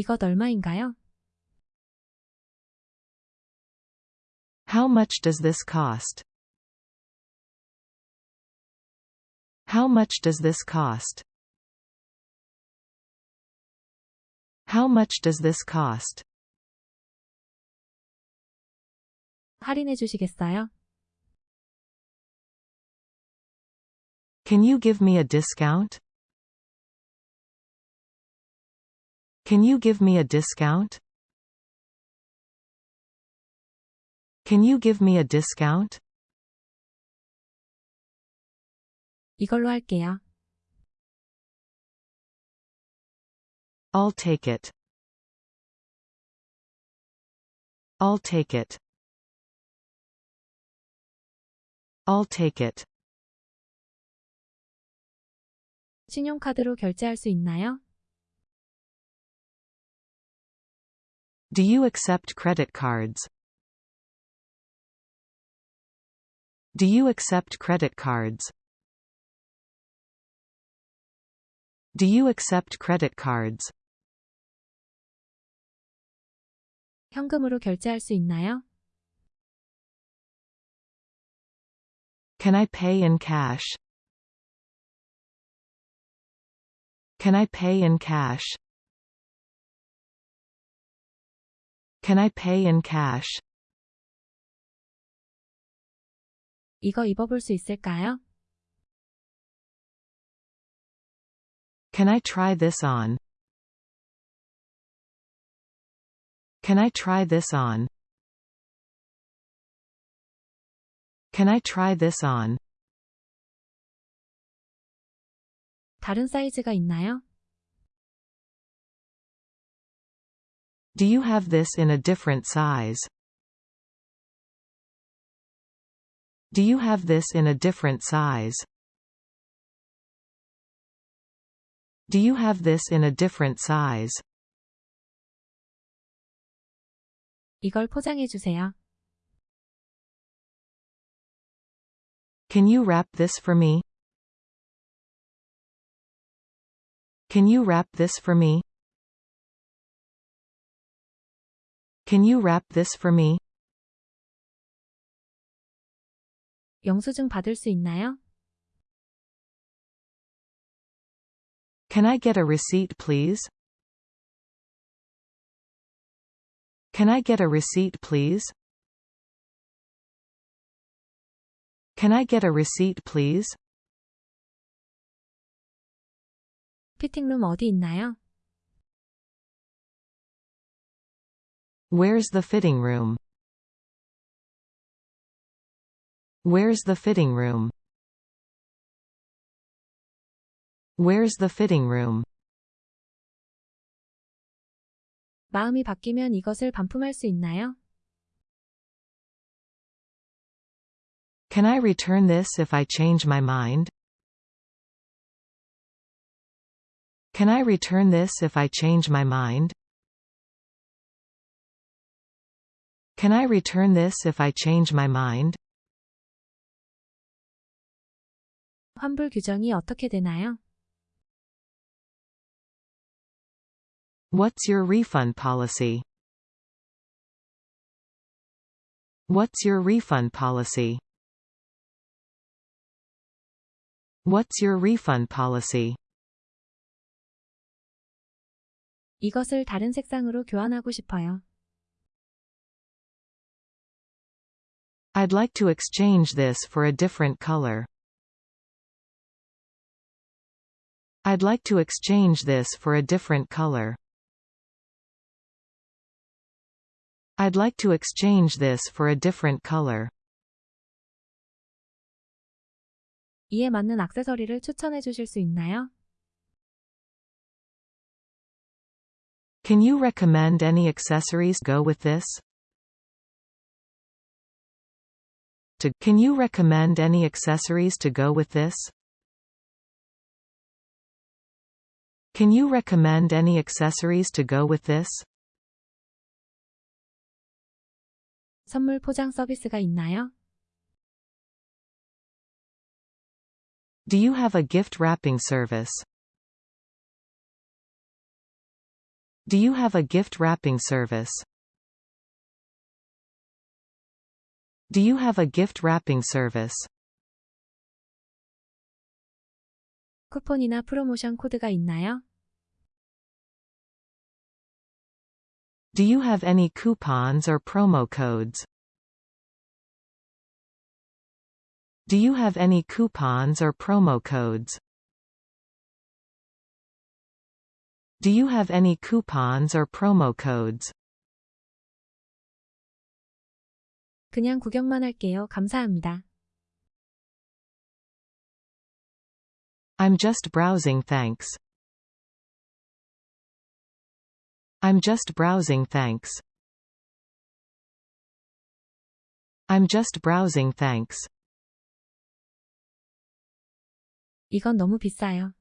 이것 얼마인가요? How much does this cost? How much does this cost? How much does this cost? 할인해 주시겠어요? Can you give me a discount? Can you give me a discount? Can you give me a discount? 이걸로 할게요. I'll take it. I'll take it. I'll take it. 신용카드로 결제할 수 있나요? Do you accept credit cards? Do you accept credit cards? Do you accept credit cards? 현금으로 결제할 수 있나요? Can I pay in cash? Can I pay in cash? Can I pay in cash? 이거 입어볼 수 있을까요? Can I try this on? Can I try this on? Can I try this on? 다른 사이즈가 있나요? Do you have this in a different size? Do you have this in a different size? Do you have this in a different size? 이걸 포장해 주세요. Can you wrap this for me? Can you wrap this for me? Can you wrap this for me? 영수증 받을 수 있나요? Can I get a receipt please? Can I get a receipt please? Can I get a receipt please? 피팅룸 어디 있나요? Where's the fitting room? Where's the fitting room? Where's the fitting room? 마음이 바뀌면 이것을 반품할 수 있나요? Can I return this if I change my mind? Can I return this if I change my mind? Can I return this if I change my mind? 환불 규정이 어떻게 되나요? What's your refund policy? What's your refund policy? What's your refund policy? 이것을 다른 색상으로 교환하고 싶어요. I'd like to exchange this for a different color. I'd like to exchange this for a different color. I'd like to exchange this for a different color. 이에 맞는 액세서리를 추천해 주실 수 있나요? Can you recommend any accessories go with this? To Can you recommend any accessories to go with this? Can you recommend any accessories to go with this? 선물 포장 서비스가 있나요? Do you have a gift wrapping service? Do you have a gift wrapping service? Do you have a gift wrapping service? 쿠폰이나 프로모션 코드가 있나요? Do you have any coupons or promo codes? Do you have any coupons or promo codes? Do you have any coupons or promo codes? 그냥 구경만 할게요. 감사합니다. I'm just browsing thanks. I'm just browsing thanks. I'm just browsing thanks. 이건 너무 비싸요.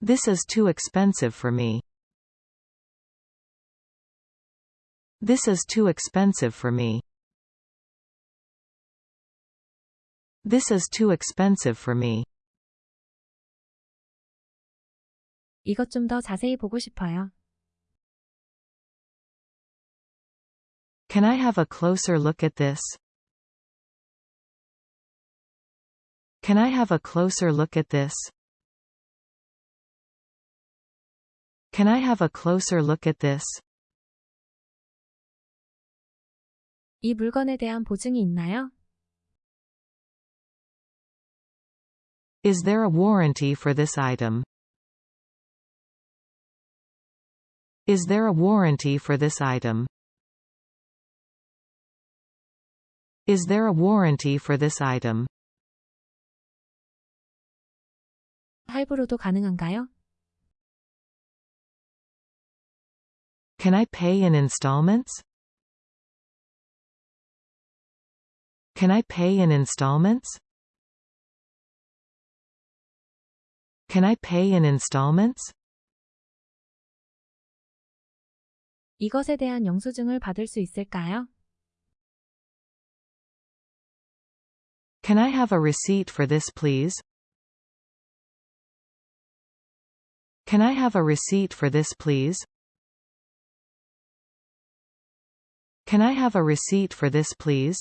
This is too expensive for me. This is too expensive for me. This is too expensive for me. 이것 좀 더 자세히 보고 싶어요. Can I have a closer look at this? Can I have a closer look at this? Can I have a closer look at this? 이 물건에 대한 보증이 있나요? Is there a warranty for this item? Is there a warranty for this item? Is there a warranty for this item? 할부로도 가능한가요? Can I pay in installments? Can I pay in installments? Can I pay in installments? 이것에 대한 영수증을 받을 수 있을까요? Can I have a receipt for this please? Can I have a receipt for this please? Can I have a receipt for this please?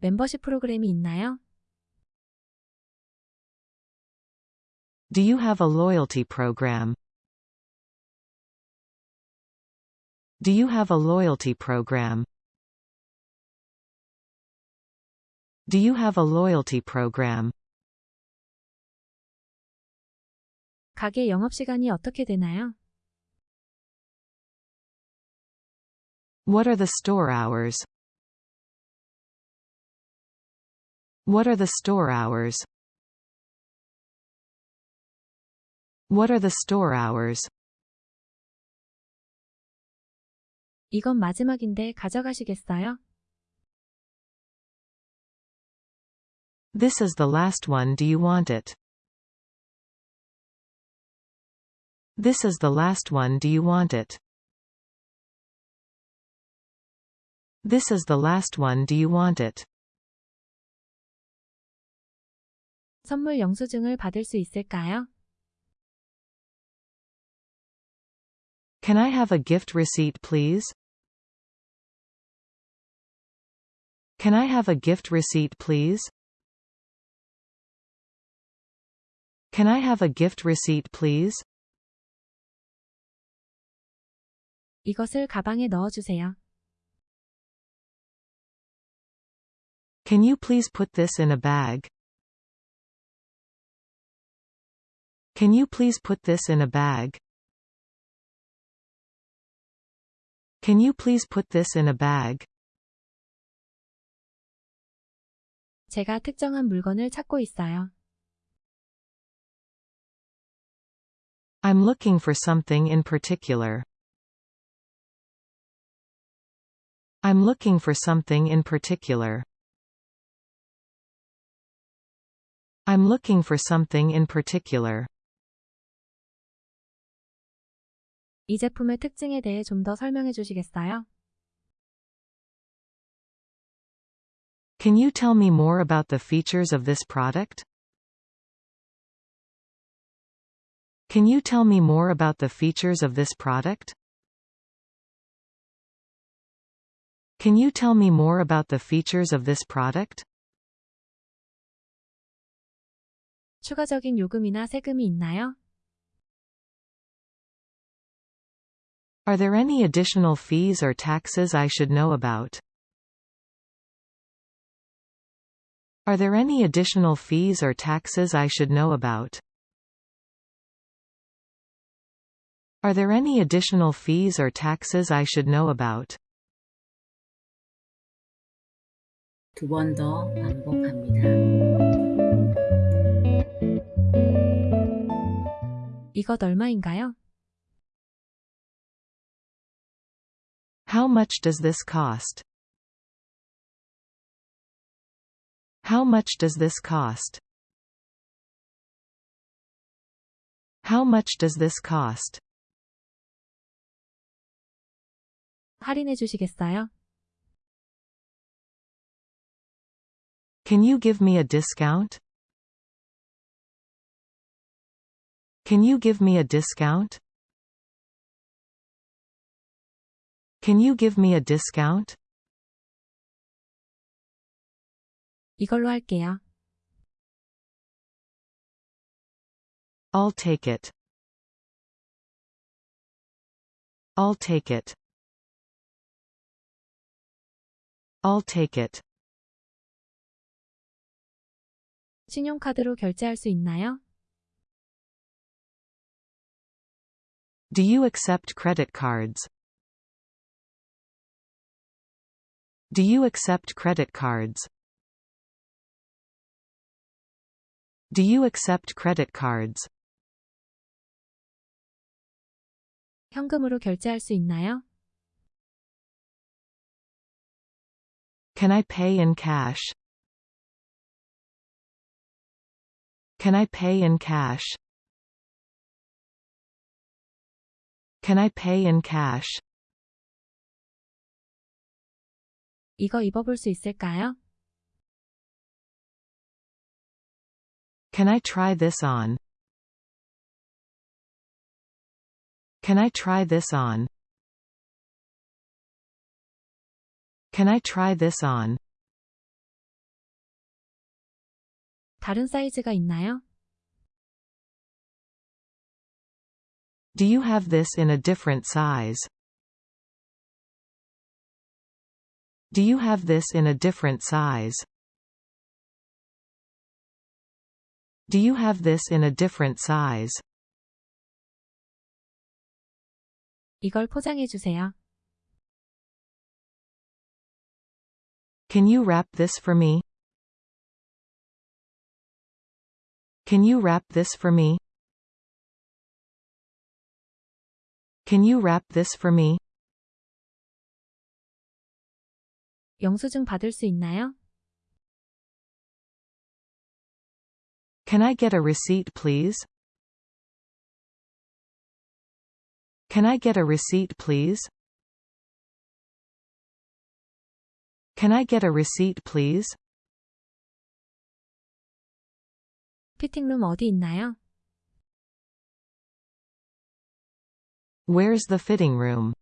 멤버십 프로그램이 있나요? Do you have a loyalty program? Do you have a loyalty program? Do you have a loyalty program? 가게 영업시간이 어떻게 되나요? What are the store hours? What are the store hours? What are the store hours? 이건 마지막인데 가져가시겠어요? This is the last one do you want it? This is the last one do you want it? This is the last one do you want it? 선물 영수증을 받을 수 있을까요? Can I have a gift receipt please? Can I have a gift receipt please? Can I have a gift receipt please? 이것을 가방에 넣어주세요. Can you please put this in a bag? Can you please put this in a bag? Can you please put this in a bag? 제가 특정한 물건을 찾고 있어요. I'm looking for something in particular. I'm looking for something in particular. I'm looking for something in particular. 이 제품의 특징에 대해 좀 더 설명해 주시겠어요? Can you tell me more about the features of this product? Can you tell me more about the features of this product? Can you tell me more about the features of this product? 추가적인 요금이나 세금이 있나요? Are there any additional fees or taxes I should know about? Are there any additional fees or taxes I should know about? Are there any additional fees or taxes I should know about? 두 번 더 반복합니다. 이것 얼마인가요? How much does this cost? How much does this cost? How much does this cost? 할인해 주시겠어요? Can you give me a discount? Can you give me a discount? Can you give me a discount? 이걸로 할게요. I'll take it. I'll take it. I'll take it. 신용카드로 결제할 수 있나요? Do you accept credit cards? Do you accept credit cards? Do you accept credit cards? 현금으로 결제할 수 있나요? Can I pay in cash? Can I pay in cash? Can I pay in cash? 이거 입어볼 수 있을까요? Can I try this on? Can I try this on? Can I try this on? 다른 사이즈가 있나요? Do you have this in a different size? Do you have this in a different size? Do you have this in a different size? 이걸 포장해 주세요. Can you wrap this for me? Can you wrap this for me? Can you wrap this for me? 영수증 받을 수 있나요? Can I get a receipt please? Can I get a receipt please? Can I get a receipt please? 피팅룸 어디 있나요? Where's the fitting room?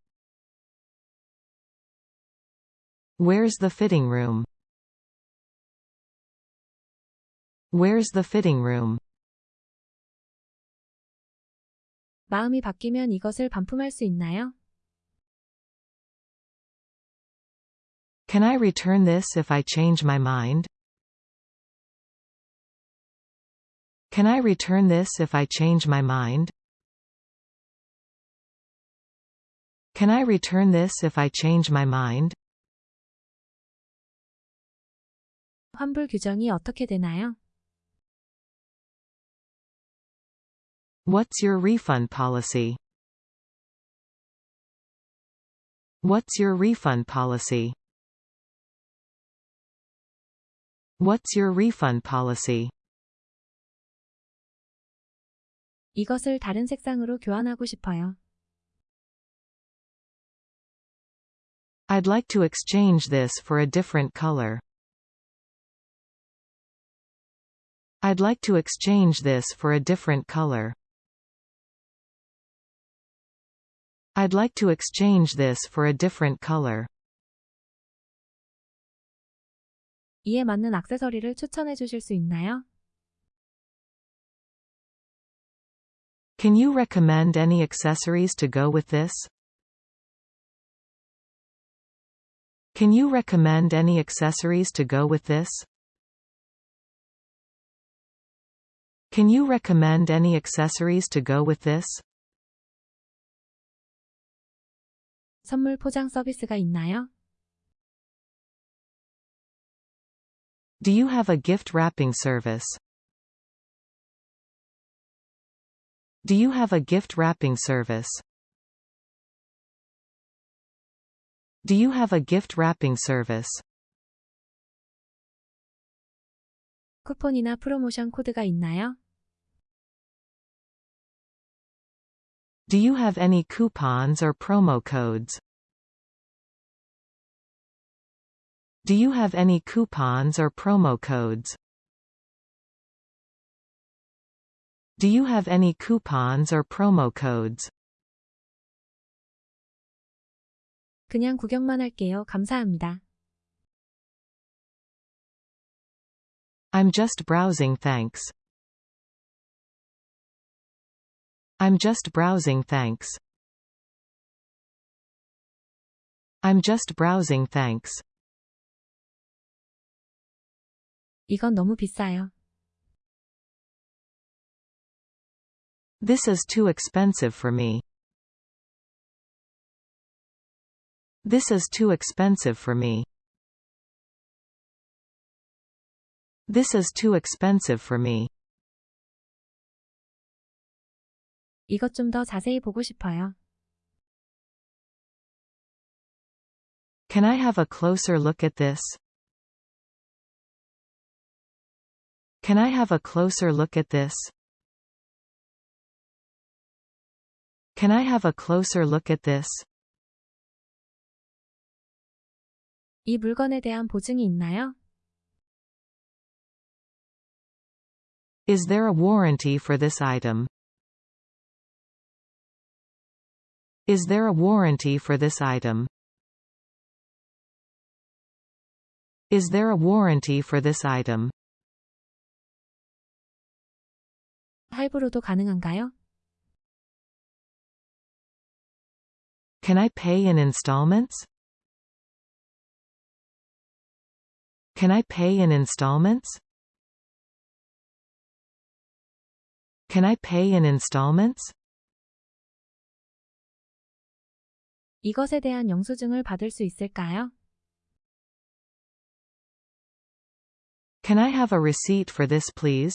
Where's the fitting room? Where's the fitting room? 마음이 바뀌면 이것을 반품할 수 있나요? Can I return this if I change my mind? Can I return this if I change my mind? Can I return this if I change my mind? 환불 규정이 어떻게 되나요? What's your refund policy? What's your refund policy? What's your refund policy? 이것을 다른 색상으로 교환하고 싶어요. I'd like to exchange this for a different color. I'd like to exchange this for a different color. I'd like to exchange this for a different color. 이에 맞는 액세서리를 추천해 주실 수 있나요? Can you recommend any accessories to go with this? Can you recommend any accessories to go with this? Can you recommend any accessories to go with this? 선물 포장 서비스가 있나요? Do you have a gift wrapping service? Do you have a gift wrapping service? Do you have a gift wrapping service? 쿠폰이나 프로모션 코드가 있나요? Do you have any coupons or promo codes? Do you have any coupons or promo codes? Do you have any coupons or promo codes? 그냥 구경만 할게요. 감사합니다. I'm just browsing thanks. I'm just browsing thanks. I'm just browsing thanks. 이건 너무 비싸요. This is too expensive for me. This is too expensive for me. This is too expensive for me. 이것 좀 더 자세히 보고 싶어요. Can I have a closer look at this? Can I have a closer look at this? Can I have a closer look at this? 이 물건에 대한 보증이 있나요? Is there a warranty for this item? Is there a warranty for this item? Is there a warranty for this item? 할부로도 가능한가요? Can I pay in installments? Can I pay in installments? Can I pay in installments? 이것에 대한 영수증을 받을 수 있을까요? Can I have a receipt for this please?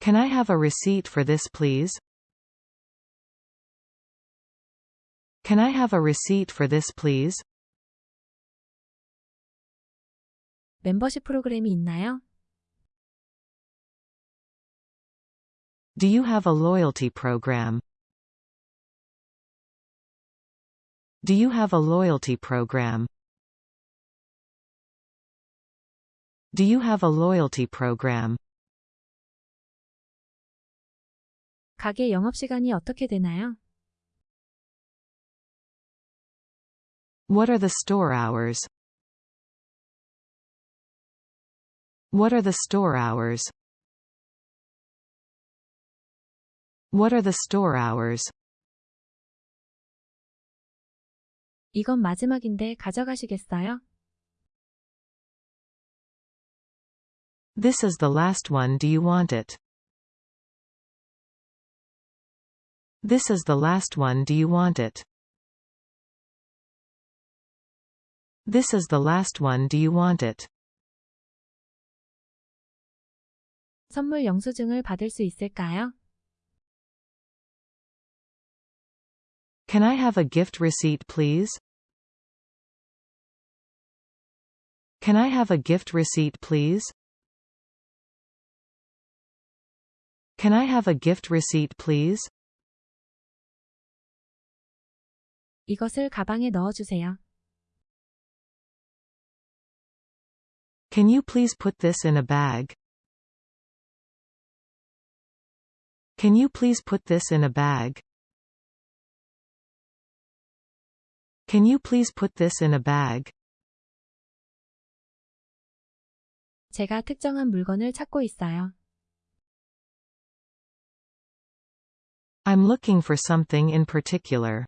Can I have a receipt for this please? Can I have a receipt for this please? 멤버십 프로그램이 있나요? Do you have a loyalty program? Do you have a loyalty program? Do you have a loyalty program? 가게 영업시간이 어떻게 되나요? What are the store hours? What are the store hours? What are the store hours? 이건 마지막인데 가져가시겠어요? This is the last one do you want it? This is the last one do you want it? This is the last one do you want it? 선물 영수증을 받을 수 있을까요? Can I have a gift receipt please? Can I have a gift receipt please? Can I have a gift receipt please? 이것을 가방에 넣어주세요. Can you please put this in a bag? Can you please put this in a bag? Can you please put this in a bag? 제가 특정한 물건을 찾고 있어요. I'm looking for something in particular.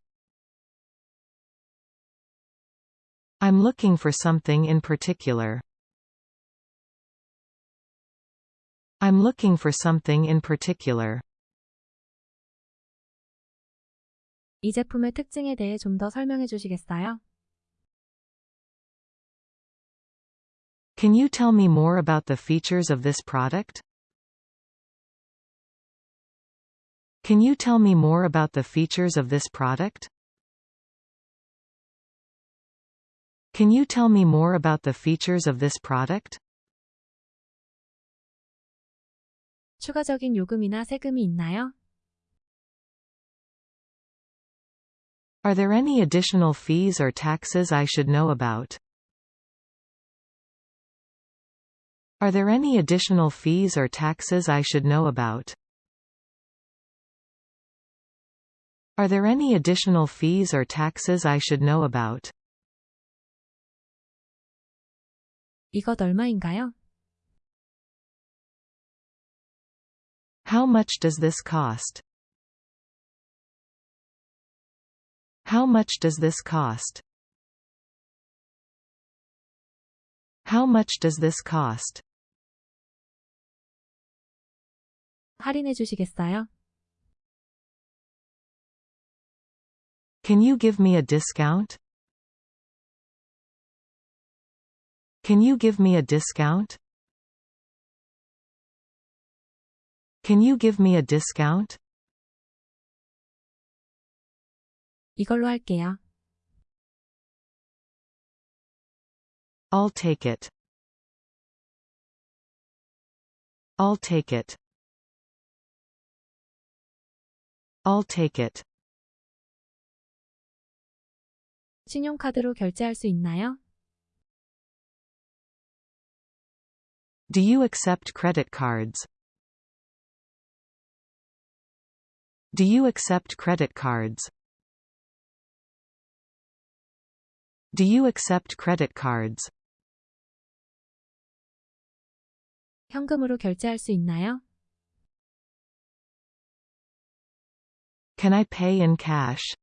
I'm looking for something in particular. I'm looking for something in particular. 이 제품의 특징에 대해 좀 더 설명해 주시겠어요? Can you tell me more about the features of this product? Can you tell me more about the features of this product? Can you tell me more about the features of this product? 추가적인 요금이나 세금이 있나요? Are there any additional fees or taxes I should know about? Are there any additional fees or taxes I should know about? Are there any additional fees or taxes I should know about? 이것 얼마인가요? How much does this cost? How much does this cost? How much does this cost? 할인해 주시겠어요? Can you give me a discount? Can you give me a discount? Can you give me a discount? 이걸로 할게요. I'll take it. I'll take it. I'll take it. 신용카드로 결제할 수 있나요? Do you accept credit cards? Do you accept credit cards? Do you accept credit cards? 현금으로 결제할 수 있나요? Can I pay in cash?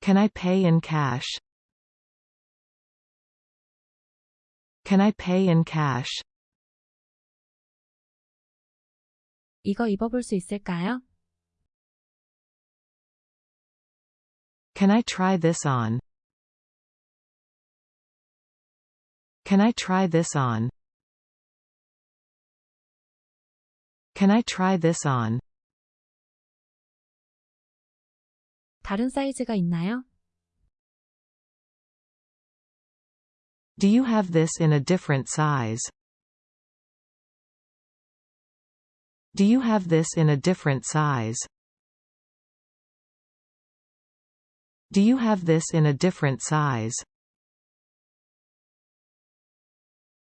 Can I pay in cash? Can I pay in cash? 이거 입어볼 수 있을까요? Can I try this on? Can I try this on? Can I try this on? 다른 사이즈가 있나요? Do you have this in a different size? Do you have this in a different size? Do you have this in a different size?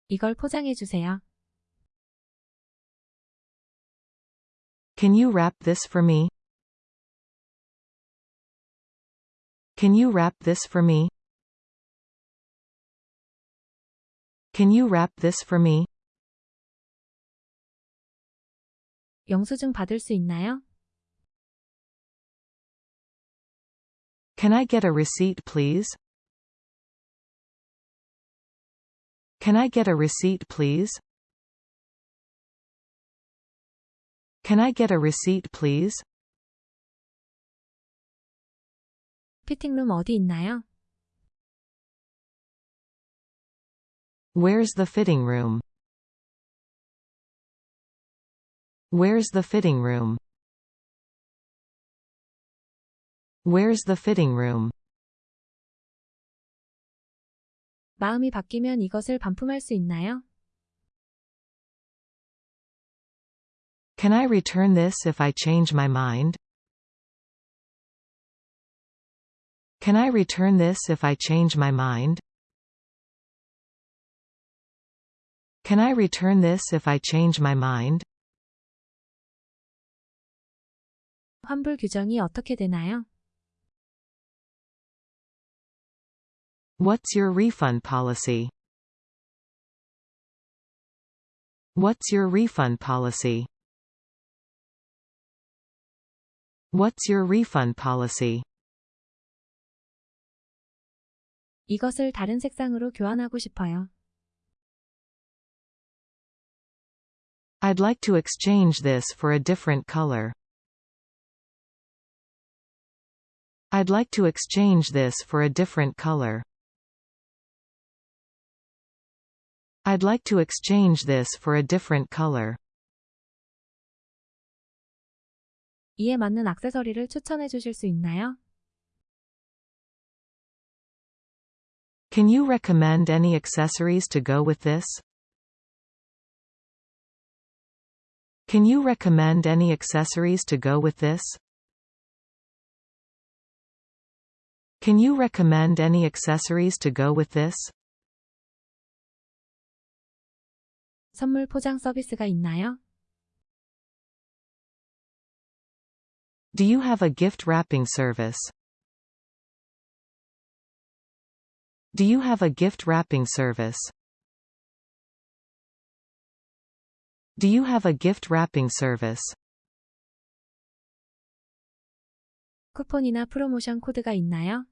이걸 포장해 주세요. Can you wrap this for me? Can you wrap this for me? Can you wrap this for me? 영수증 받을 수 있나요? Can I get a receipt please? Can I get a receipt please? Can I get a receipt please? 피팅룸 어디 있나요? Where's the fitting room? Where's the fitting room? Where's the fitting room? 마음이 바뀌면 이것을 반품할 수 있나요? Can I return this if I change my mind? Can I return this if I change my mind? Can I return this if I change my mind? 환불 규정이 어떻게 되나요? What's your refund policy? What's your refund policy? What's your refund policy? 이것을 다른 색상으로 교환하고 싶어요. I'd like to exchange this for a different color. I'd like to exchange this for a different color. I'd like to exchange this for a different color. 이에 맞는 액세서리를 추천해 주실 수 있나요? Can you recommend any accessories to go with this? Can you recommend any accessories to go with this? Can you recommend any accessories to go with this? 선물 포장 서비스가 있나요? Do you have a gift wrapping service? Do you have a gift wrapping service? Do you have a gift wrapping service? 쿠폰이나 프로모션 코드가 있나요?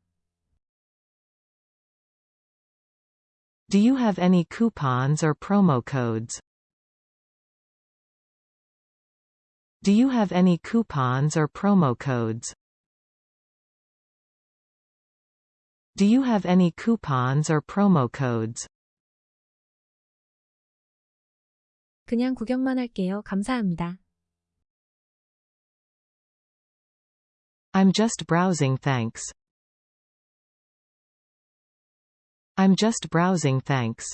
Do you have any coupons or promo codes? Do you have any coupons or promo codes? Do you have any coupons or promo codes? 그냥 구경만 할게요. 감사합니다. I'm just browsing thanks. I'm just browsing thanks.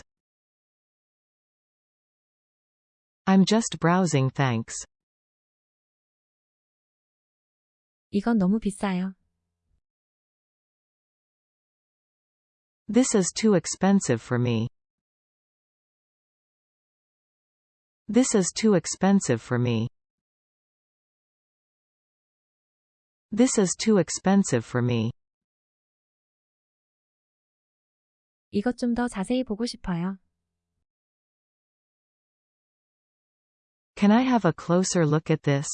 I'm just browsing thanks. 이건 너무 비싸요. This is too expensive for me. This is too expensive for me. This is too expensive for me. 이것 좀 더 자세히 보고 싶어요. Can I have a closer look at this?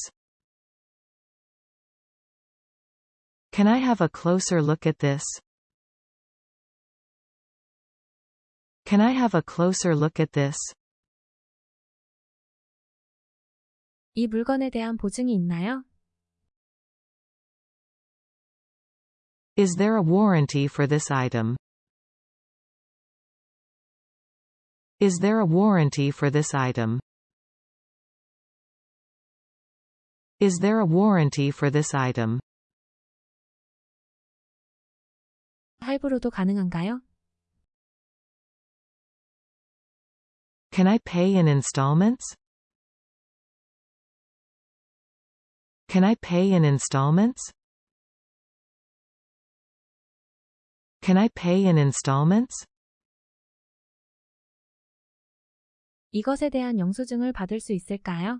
Can I have a closer look at this? Can I have a closer look at this? 이 물건에 대한 보증이 있나요? Is there a warranty for this item? Is there a warranty for this item? Is there a warranty for this item? 할부로도 가능한가요? Can I pay in installments? Can I pay in installments? Can I pay in installments? 이것에 대한 영수증을 받을 수 있을까요?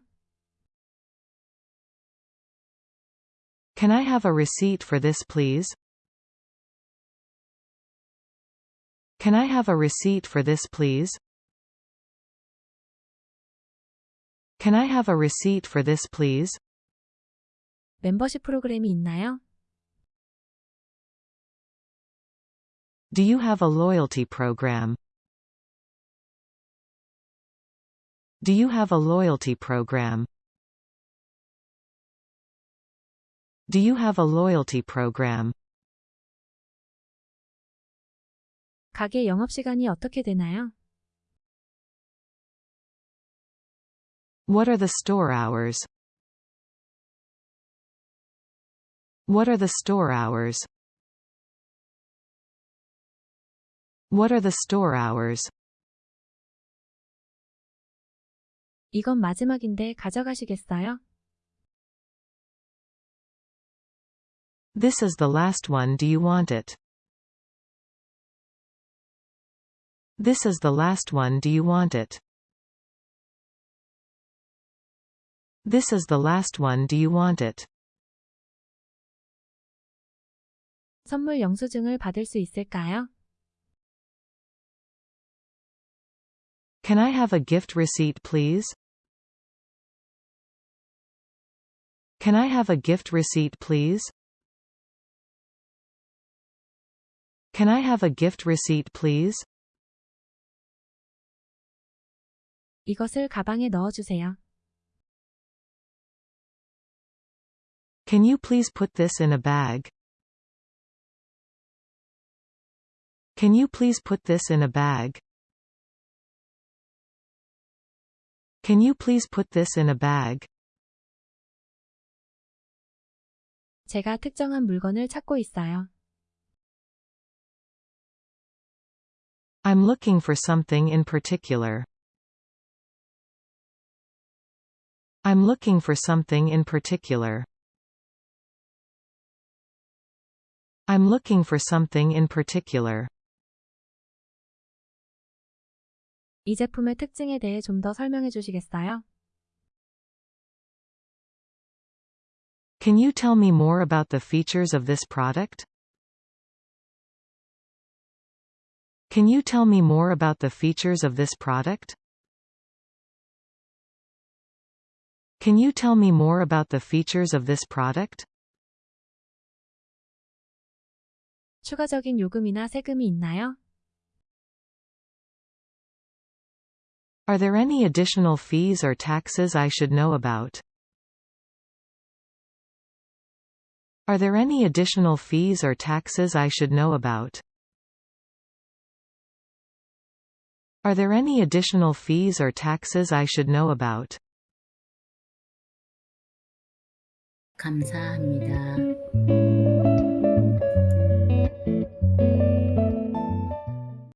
Can I have a receipt for this please? Can I have a receipt for this please? Can I have a receipt for this please? 멤버십 프로그램이 있나요? Do you have a loyalty program? Do you have a loyalty program? Do you have a loyalty program? 가게 영업시간이 어떻게 되나요? What are the store hours? What are the store hours? What are the store hours? 이건 마지막인데 가져가시겠어요? This is the last one do you want it? This is the last one do you want it? This is the last one do you want it? 선물 영수증을 받을 수 있을까요? Can I have a gift receipt please? Can I have a gift receipt please? Can I have a gift receipt please? 이것을 가방에 넣어주세요. Can you please put this in a bag? Can you please put this in a bag? Can you please put this in a bag? 제가 특정한 물건을 찾고 있어요. I'm looking for something in particular. I'm looking for something in particular. I'm looking for something in particular. 이 제품의 특징에 대해 좀 더 설명해 주시겠어요? Can you tell me more about the features of this product? Can you tell me more about the features of this product? Can you tell me more about the features of this product? 추가적인 요금이나 세금이 있나요? Are there any additional fees or taxes I should know about? Are there any additional fees or taxes I should know about? Are there any additional fees or taxes I should know about? 감사합니다.